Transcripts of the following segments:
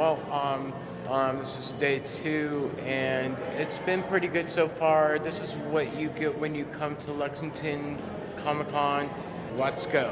Well, um, um, this is day two, and it's been pretty good so far. This is what you get when you come to Lexington Comic Con. Let's go.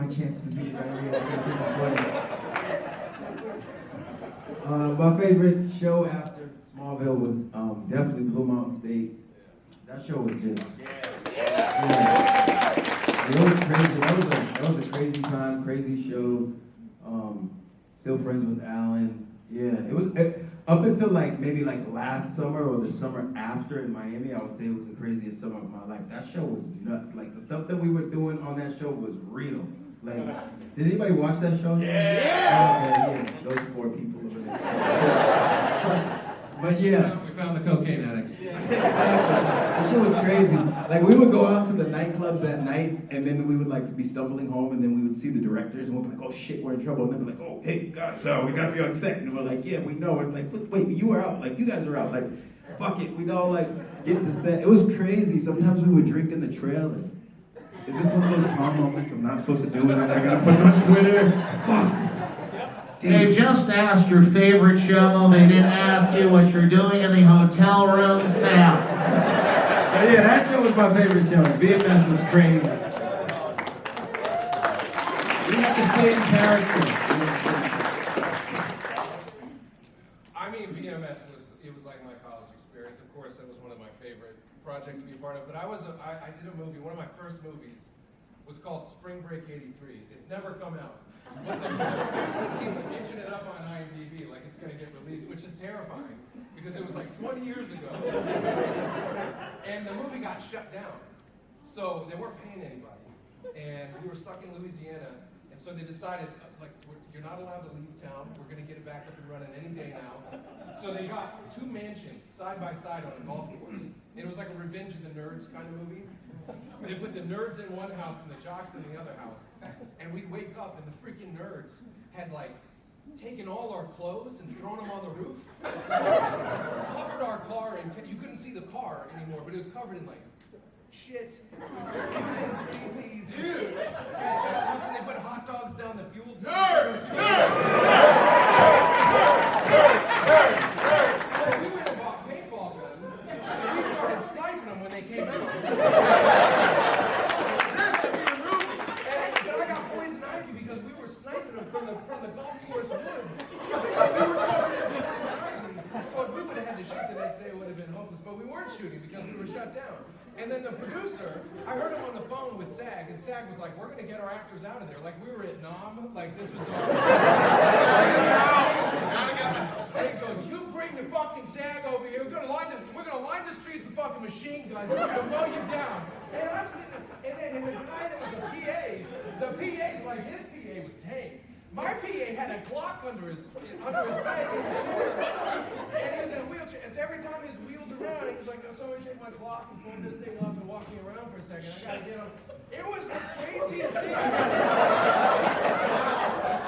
My chance to be. Uh, my favorite show after Smallville was um, definitely Blue Mountain State. That show was just. Yeah. It was crazy. That was, a, that was a crazy time, crazy show. Um, still friends with Alan. Yeah, it was it, up until like maybe like last summer or the summer after in Miami. I would say it was the craziest summer of my life. That show was nuts. Like the stuff that we were doing on that show was real. Like, did anybody watch that show? Yeah. Oh, okay, yeah. Those four people over there. but yeah. We found the cocaine addicts. Exactly. That shit was crazy. Like we would go out to the nightclubs at night, and then we would like be stumbling home, and then we would see the directors, and we'd be like, "Oh shit, we're in trouble." And they'd be like, "Oh hey guys, so we gotta be on set," and we're like, "Yeah, we know." And like, wait, wait, you were out. Like you guys are out. Like, fuck it, we'd all like get to set. It was crazy. Sometimes we would drink in the trailer. Is this one of those calm moments I'm not supposed to do it? and I gotta put it on Twitter. Fuck. They just asked your favorite show. They didn't ask you what you're doing in the hotel room, Sam. So yeah, that show was my favorite show. BMS was crazy. We had to stay in character. I mean, BMS was it was like my college experience. Of course, that was one of my favorite projects to be a part of. But I was a, I, I did a movie. One of my first movies was called Spring Break '83. It's never come out. But the producers keep itching it up on IMDb like it's going to get released, which is terrifying because it was like 20 years ago, and the movie got shut down. So they weren't paying anybody, and we were stuck in Louisiana. So they decided, uh, like, you're not allowed to leave town. We're going to get it back up and running any day now. So they got two mansions side by side on a golf course. And it was like a Revenge of the Nerds kind of movie. They put the nerds in one house and the jocks in the other house. And we'd wake up and the freaking nerds had like taken all our clothes and thrown them on the roof. covered our car and you couldn't see the car anymore, but it was covered in like shit, feces, dude. They put hot dogs down the fuel tank. We went and bought paintball guns, and we started sniping them when they came out. This should be a movie. And, but I got poison ivy because we were sniping them from the from the golf course woods. So we were covered in poison ivy. So if we would have had to shoot the next day, it would have been hopeless. But we weren't shooting because we were shut down. And then the producer, I heard him on the phone with SAG, and SAG was like, "We're gonna get our actors out of there." Like we were at Nam, like this was. And he goes, "You bring the fucking SAG over here. We're gonna line the, we're gonna line the streets with fucking machine guns. We're gonna mow you down." And I'm sitting, and then and the was the PA's like his PA was tame. My PA had a Glock under his under his leg the and he was in a wheelchair. And so every time his wheels around, he was like, "Oh, somebody take my Glock and fold this thing up and walk me around for a second. I gotta get on." It was the craziest thing.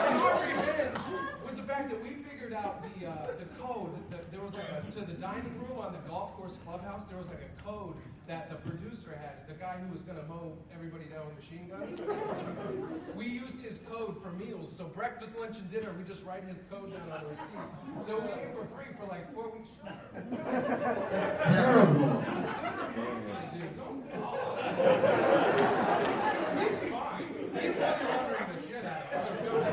And our revenge was the fact that we figured out the uh, the code. That there was like a to the dining room on the golf course clubhouse. There was like a code that the producer had. The guy who was gonna mow everybody down with machine guns. We used his code for meals. So breakfast, lunch, and dinner, we just write his code down on the receipt. So we ate for free for like four weeks. That's terrible. It was, it was a dude. Don't He's fine. He's not wondering the shit out of other films.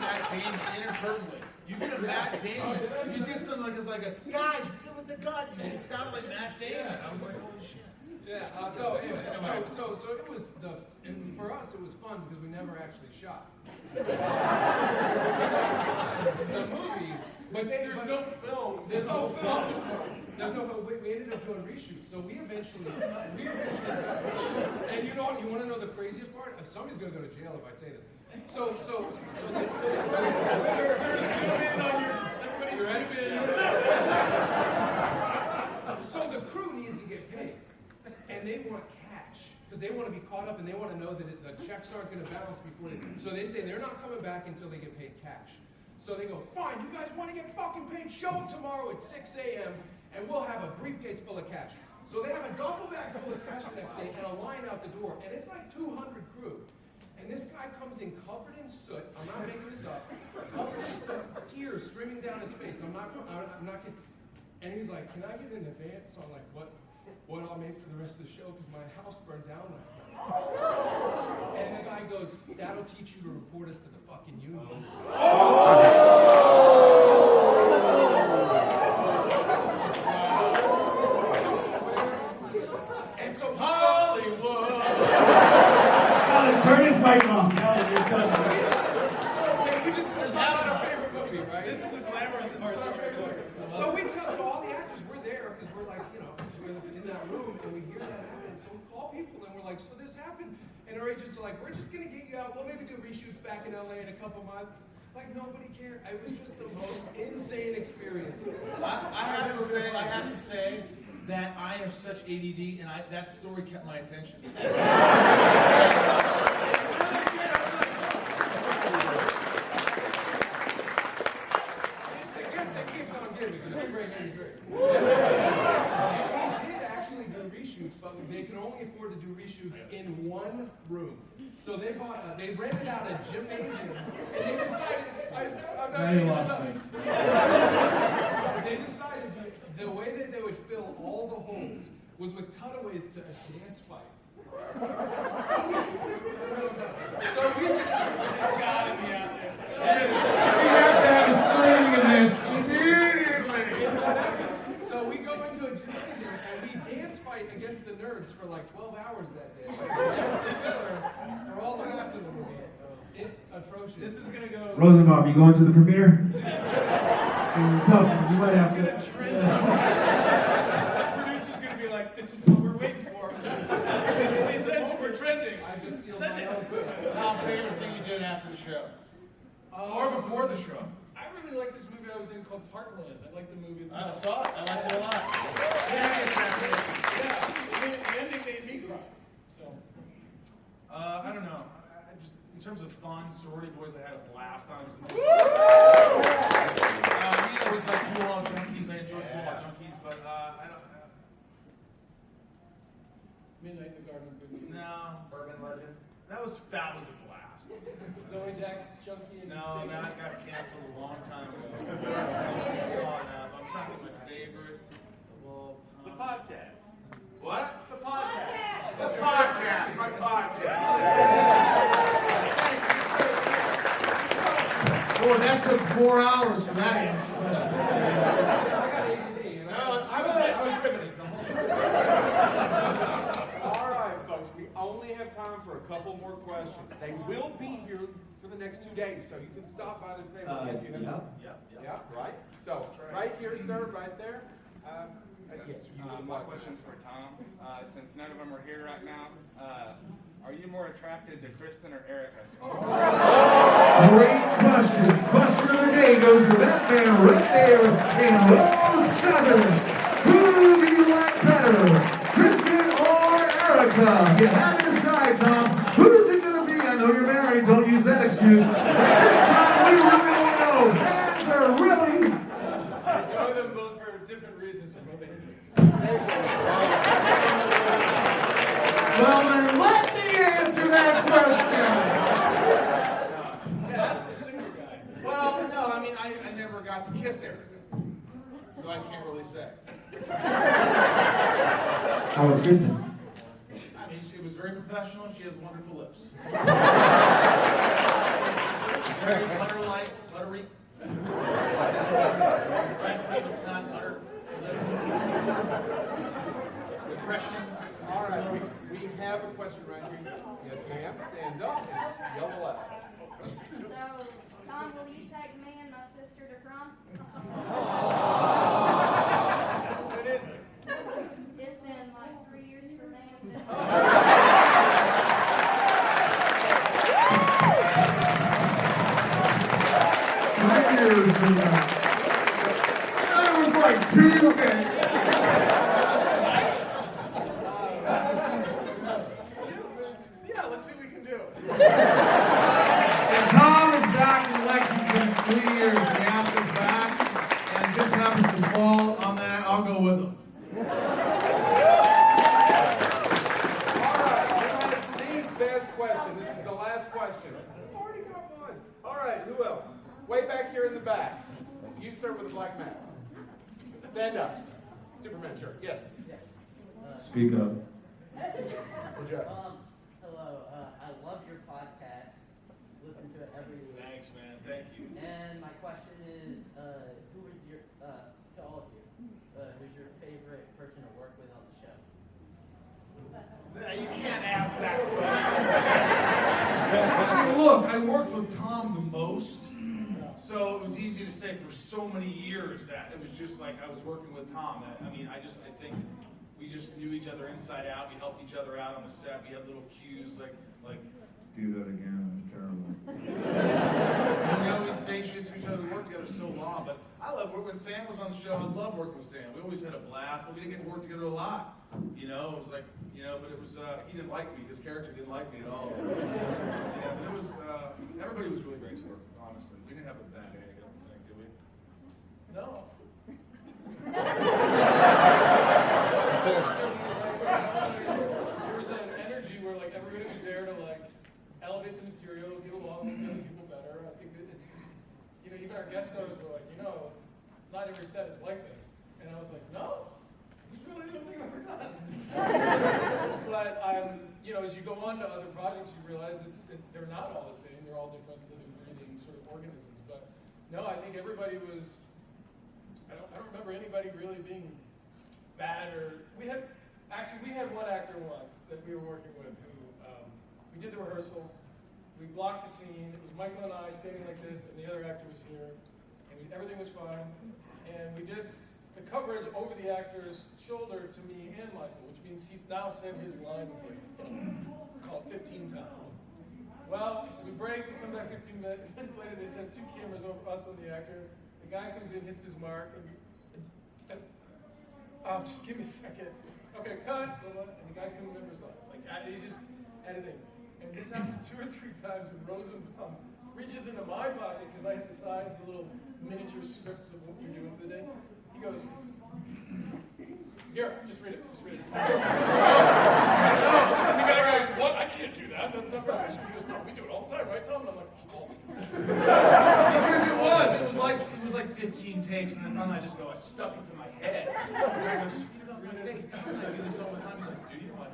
Matt Damon inadvertently. You did a Matt Damon. You did something like it's like a guys, good with the gun. and it sounded like Matt Damon. I was like, holy shit. Yeah. Uh, so anyway, so, so so it was the and for us it was fun because we never actually shot. the movie, but they, there's no film. There's no film. There's no film. We, we ended up doing reshoots. So we eventually, we eventually, and you know what? You want to know the craziest part? If somebody's gonna go to jail if I say this. So so so the, so, the, so, the, so, zoom in on your. Everybody zoom in. So the crew needs to get paid, and they want cash because they want to be caught up and they want to know that the checks aren't going to bounce before they. So they say they're not coming back until they get paid cash. So they go, fine, you guys want to get fucking paid? Show up tomorrow at 6 a.m. and we'll have a briefcase full of cash. So they have a duffel bag full of cash the next day and a line out the door, and it's like 200 crew. And this guy comes in covered in soot. I'm not making this up. Covered in soot, tears streaming down his face. I'm not. I'm not. And he's like, "Can I get an advance on like what what I'll make for the rest of the show because my house burned down last night." And the guy goes, "That'll teach you to report us to the fucking unions." And so Hollywood. Alan, turn his mic off. Alan, you're done. That's our favorite movie, right? This is the glamorous part. So we tell, so all the actors, we're there because we're like, you know, we're in that room and we hear that happen. So we call people and we're like, so this happened. And our agents are like, we're just gonna get you out. We'll maybe do reshoots back in LA in a couple months. Like nobody cared. It was just the most insane experience. I, I have to say, I have to say that I have such ADD, and I, that story kept my attention. It's the gift that keeps on giving. Spring Break 83. And we did actually do reshoots, but they could only afford to do reshoots in one room. So they bought, a, they rented out a gymnasium, and they decided, I, I'm not. They decided the way that they would fill all the holes was with cutaways to a dance fight. So we. We have to have a screening of this immediately. So we go into a gymnasium and we dance fight against the nerds for like 12 hours that day. That's the filler for all the rest of the movie. It's atrocious. This is gonna go. Rosenbaum, you going to the premiere? It's tough. You might have to. The producer's gonna be like, this is what we're waiting for. this is essential, we're trending. I just sealed my own fate. Tom, favorite thing you did after the show? Uh, or before the show? I really like this movie I was in called Parkland. I like the movie I saw it. I liked it a lot. Yeah, the, the ending made me cry. So, Uh, I don't know. I, I just, in terms of fun, sorority boys, I had a blast. I was. Uh, we always like cool out junkies. I enjoyed cool out junkies, but uh, I don't. Uh, Midnight in the Garden of Good Meat. no. Urban legend. That was that was a blast. Zoe Jack, Junkie, and No, Jacob. that got canceled a long time ago. I saw it now, but I'm trying to get my favorite of all The podcast. What? The podcast. The podcast. My podcast. Boy, that took four hours for that answer. I got ADD, you know? I was, good. I was riveted the whole time. All right, folks, we only have time for a couple more questions. They will be here for the next two days, so you can stop by the table Uh, if you have. yeah. Yep, yep. Yeah, right? So, right here, sir, right there. Uh, yes, you Uh, my like- question's for Tom. Uh, since none of them are here right now, uh, are you more attracted to Kristin or Erica? Great question. Question of the day goes to that man right there in row seven. Who do you like better, Kristin or Erica? You have to decide, Tom. Who's it going to be? I know you're married. Don't use that excuse. But this time we really don't know. Fans are really I enjoy them both for different reasons for both ages. well. Then let me answer that question. Yeah, that's the single guy. Well, no, I mean, I, I never got to Erica. So I can't really say. How was Kristin? I mean, she was very professional. She has wonderful lips. very butter-like, buttery. right, it's not butter. Lips. Refreshing. All right, we, we have a question right here. Yes, ma'am. Stand up and yell aloud. So, Tom, will you take me and my sister to prom? What is it? It's in like three years from now. My ears and that. That was like two. Okay. Yeah, let's see what we can do. And Tom is back in Lexington three years. The app is back, and just happens to fall on that. I'll go with him. All right, that is the best question. This is the last question. I've already got one. All right, who else? Way back here in the back. You, sir, with the black mask. Stand up. Superman shirt. Yes. Speak up. Good job. Um, hello, uh, I love your podcast. Listen to it every week. Thanks, man. Thank you. And my question is, uh, who is your, uh, to all of you, uh, who's your favorite person to work with on the show? You can't ask that question. I mean, look, I worked with Tom the most, so it was easy to say for so many years that it was just like I was working with Tom. I, I mean, I just, I think we just knew each other inside out. We helped each other out on the set. We had little cues like, like, Do that again. It was terrible. you know, we'd say shit to each other. We worked together so long, but I love working when Sam was on the show. I love working with Sam. We always had a blast, but we didn't get to work together a lot. You know, it was like, you know, but it was, uh, he didn't like me. His character didn't like me at all. yeah, but it was, uh, everybody was really great to work with, honestly. We didn't have a bad egg, I don't think, did we? No. There was an energy where like everybody was there to like elevate the material, get along with the other people better. I think that it's just, you know, even our guest stars were like, you know, not every set is like this. And I was like, no, this is really the only thing I've ever done. but um, you know, as you go on to other projects, you realize it's it, they're not all the same. They're all different living, breathing sort of organisms. But no, I think everybody was. I don't, I don't remember anybody really being bad or we had actually we had one actor once that we were working with who um, we did the rehearsal we blocked the scene it was michael and i standing like this and the other actor was here and we, everything was fine and we did the coverage over the actor's shoulder to me and michael which means he's now said his lines like called 15 times well we break we come back 15 minutes later they send two cameras over us and the actor the guy comes in hits his mark and, and Oh, just give me a second. Okay, cut. And the guy couldn't remember his lines. Like, he's just editing. And this happened two or three times, and Rosenbaum reaches into my pocket because I had the signs, the little miniature scripts of what you're doing for the day. He goes, Here, just read it. Just read it. and the guy goes, What? I can't do that. That's not professional. He goes, No, we do it all the time, right, Tom? And I'm like, All the time. because it was. It was like it was like 15 takes, and then finally I just go, I stuck it to my head. And I go, just read it off my face. Tom, I do this all the time. He's like, do you? I'm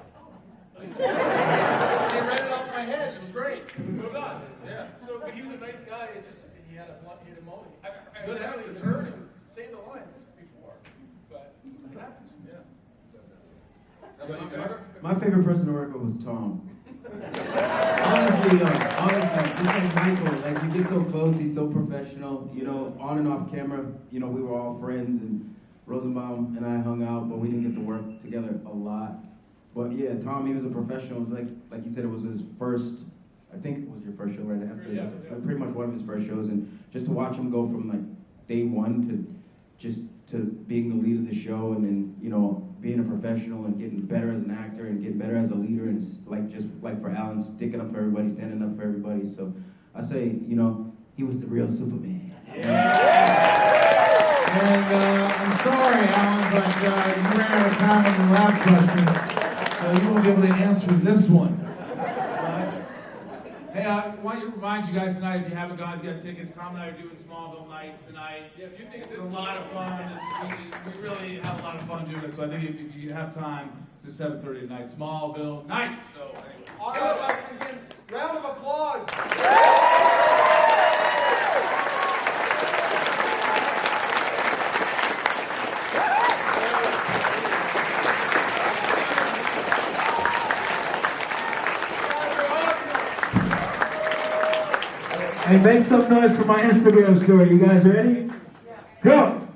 like, and he read it off my head. It was great. We moved on. Yeah. So, but he was a nice guy. It just he had a blunt, he had a moment. I, I Good never actor. heard him say the lines before, but it happens. Yeah. How about you guys? My favorite person to work with was Tom. honestly, uh, honestly, just like Michael, like we get so close. He's so professional. You know, on and off camera. You know, we were all friends, and Rosenbaum and I hung out, but we didn't get to work together a lot. But yeah, Tom, he was a professional. It was like like you said, it was his first. I think it was your first show, right? After Yeah, it was yeah. pretty much one of his first shows, and just to watch him go from like day one to just to being the lead of the show, and then you know being a professional and getting better as an actor and getting better as a leader, and like just like for Alan, sticking up for everybody, standing up for everybody. So I say, you know, he was the real Superman. And uh, I'm sorry, Alan, but uh, you ran out of time on the last question, so you won't be able to answer this one. Hey, I want to remind you guys tonight, if you haven't gone, if you got tickets, Tom and I are doing Smallville Nights tonight. Yeah, if you think It's a lot of fun. It's, we, we really have a lot of fun doing it. So I think if, if you have time, it's at 7:30 tonight. Smallville Nights. So anyway. All right, Lexington, round of applause. Hey, make some noise for my Instagram story. You guys ready? Go!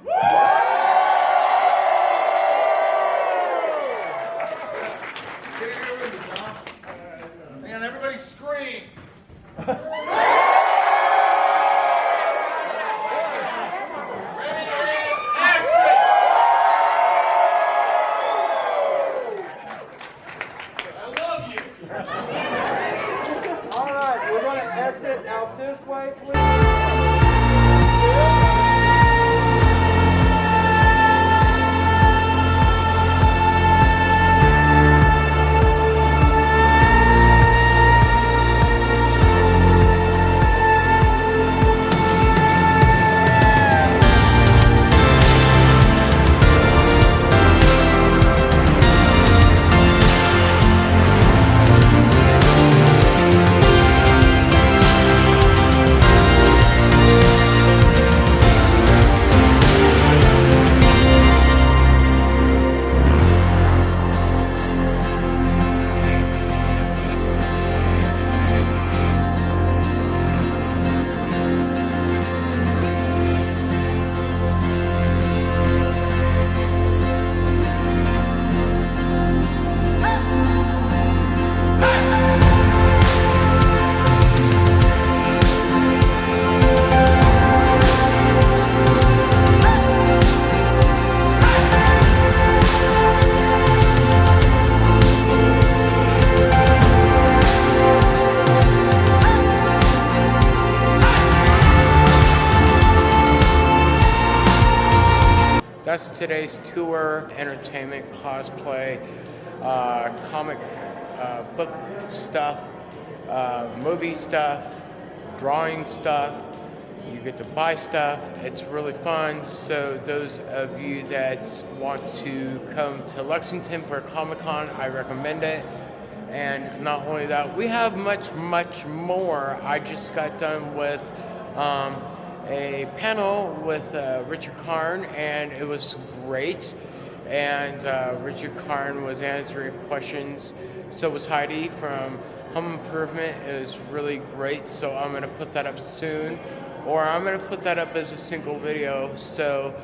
Today's tour, entertainment, cosplay, uh, comic uh, book stuff, uh, movie stuff, drawing stuff. You get to buy stuff. It's really fun. So those of you that want to come to Lexington for Comic Con, I recommend it. And not only that, we have much, much more. I just got done with um, a panel with uh, Richard Karn, and it was great. And uh, Richard Karn was answering questions. So was Heidi from Home Improvement. It was really great. So I'm going to put that up soon. Or I'm going to put that up as a single video. So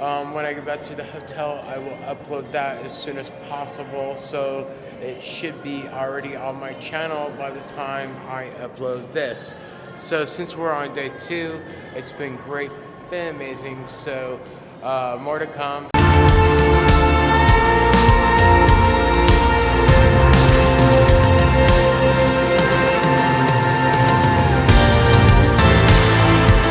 um, when I get back to the hotel, I will upload that as soon as possible. So it should be already on my channel by the time I upload this. So since we're on day two, it's been great, been amazing. So uh, more to come.